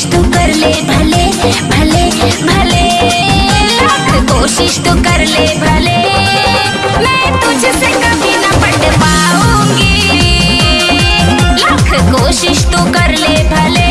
कोशिश तो कर ले भले भले भले। लाख कोशिश तो कर ले भले। मैं तुझसे कभी ना पट पाऊँगी। लाख कोशिश तो कर ले भले।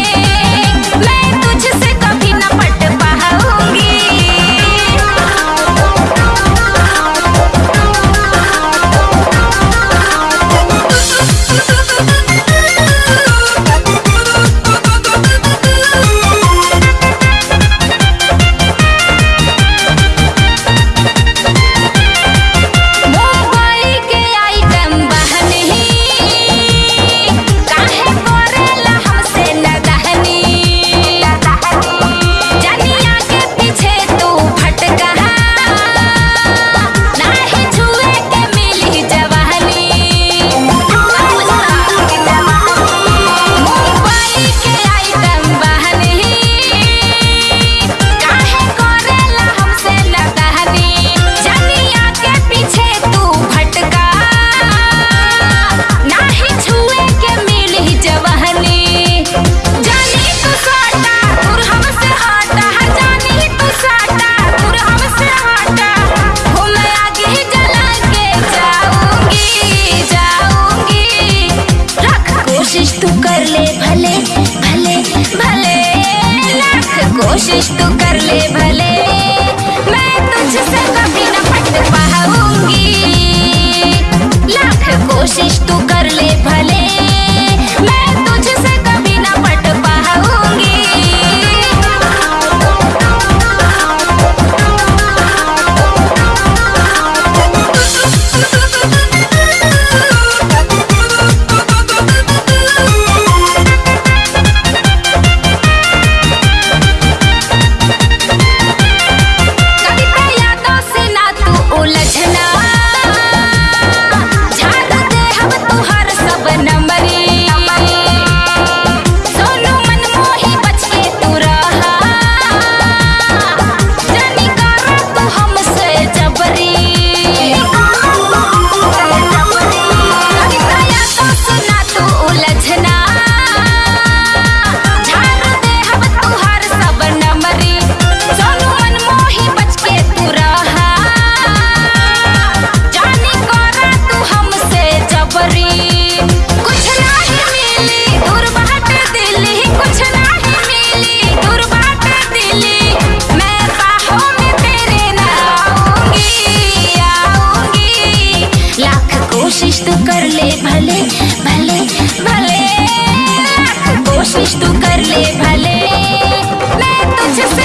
कोशिश तू कर ले भले। मैं तुझसे तू कर ले भले भले भले। कोशिश तू कर ले भले। मैं तुझसे